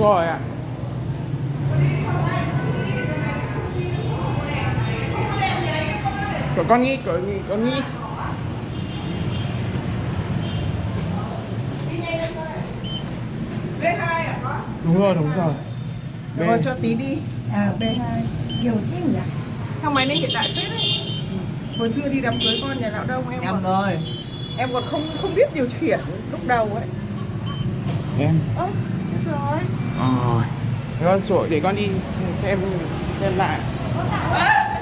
đúng rồi ạ Cậu con nghĩ cậu nghĩ con nghĩ B2 à có? đúng rồi đúng rồi Được rồi cho tí đi. À, B2 nhiều thế nhỉ? Thang máy này hiện đại phết đấy. Hồi xưa đi đám cưới con nhà lão đông em còn rồi em còn không không biết điều khiển lúc đầu ấy. em chết rồi. rồi Thế con sủi để con đi xem xem lại.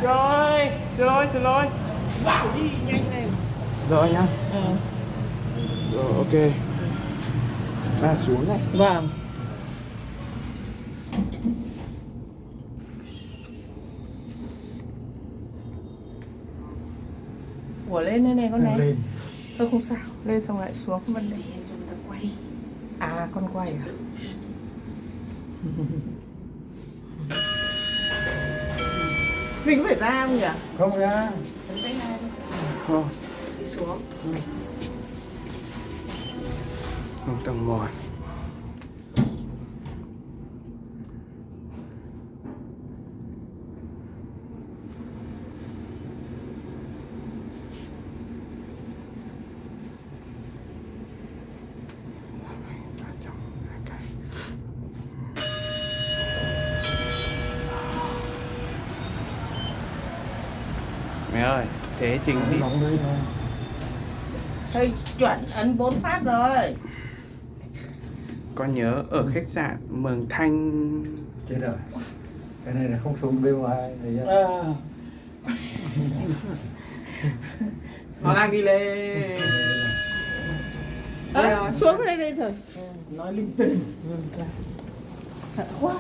Rồi rồi rồi Bảo đi nhanh lên. rồi nhá. Ờ. rồi ok. À xuống này. Vâng. Ủa lên đây này con này. lên. Thôi không sao. Lên xong lại xuống không vấn đề À con quay à? Mình có phải ra không nhỉ? không ra. Rồi Đi xuống. Xuống tầng một mẹ ơi thế trình đi. Thôi chuẩn ấn 4 phát rồi. Con nhớ ở khách sạn Mường Thanh. Chết rồi. Cái này là không xuống bên ngoài này nhá. Ờ. Nó đang đi lên à, Xuống đây đây thôi. Nói linh tinh. Sợ quá